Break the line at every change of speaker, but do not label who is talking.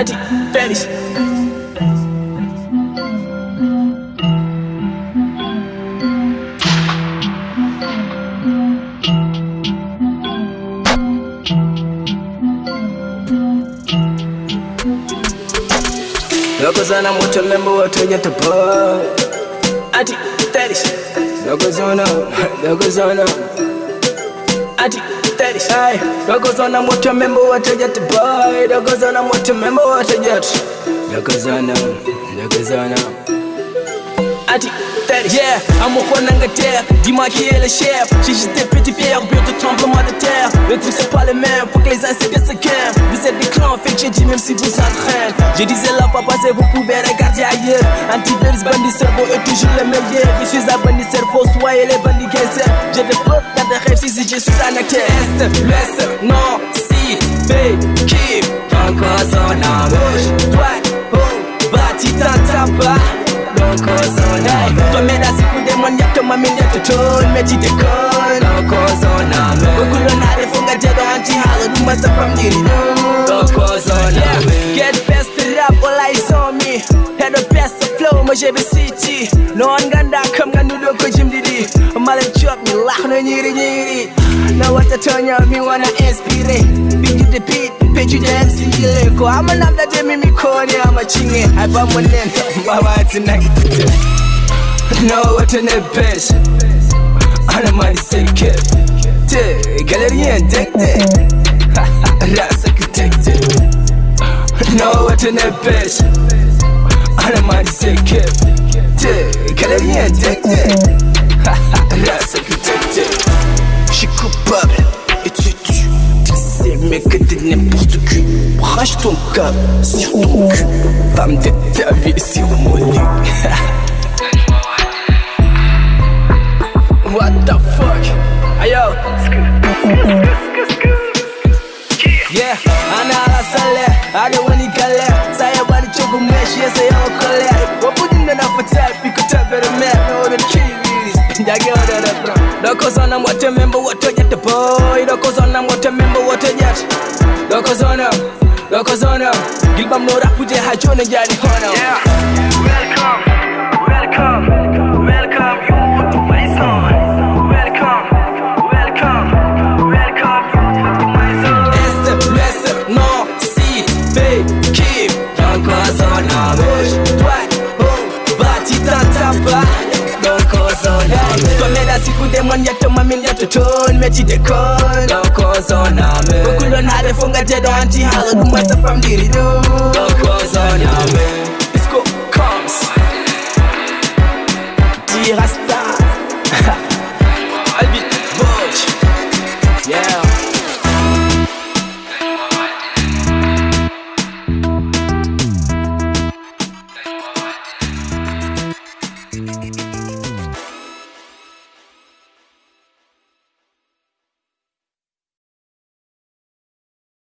naati finish Lokozana moto lembo watonya tapa Ati, fetish Lokozona, Lokozona Ati, steady Ay, dogozona moto membo watajet boy. Dogozona moto membo watajet Dogozona, dogozona adi. Yeah, I'm au coin d'Angleterre, dis-moi qui est le chef. J'ai juste des petits pierres, but de tremblement de terre. Le truc c'est pas le même, faut que les uns se calment Vous êtes des clans, fait que j'ai dit même si vous entraînez Je disais là pas passer, vous pouvez regarder ailleurs. Antivirus, bandit cerveau est toujours le meilleur. Je suis un bandit cerveau, soyez les bandits gangsters J'ai des potes, t'as des rêves, si je suis un acteur Est, l'Est, non, si, b qui? Encore son embauche, droite, haut, bâti, t'en lattiɗe kono kosoname kokkulonare fo nga jaɗo anti haala ɗum masa famɗiri ɗo kosoname get best rap olay somi heɗo best flow mo jeɓe siti noon ganda kam ganduɗo ko jimɗiɗi mala coɓmi lahno ñiri ñiri nawata toñaw mi wona inspiré ɓijjude piɗ pejuɗe sigile ko ama namdademi mi koni ama cinge ay bamonen mbawati nagitide nawatane bes ana mani seke Te galerien dekte Rasa kütekte No vatane beş Aramani sirke Te galerien dekte Rasa kütekte Je coupable et tu tues C'est mieux que t'es n'importe qui. Branche ton cap sur ton cul. Femme de ta vie sur mon lit What the fuck? Ayo. Yeah, ana ala sale, ada wani kale Saya bani chogu meshi, yese yo kole Wapudinda na fatai, piko tepere me. Ode chiviris, njage ode Doko zona mwote membo wote jete boy Doko zona mwote membo Doko zona, doko zona. Gilbam no rapu je hajone jani hono.
Yeah, welcome, welcome.
mon yetto mamin yetto toon meccide kon ɗo kosoname ɓokulon haade fo gadeɗo anti haala ɗum wasa famɗiri ɗo ɗo kosoname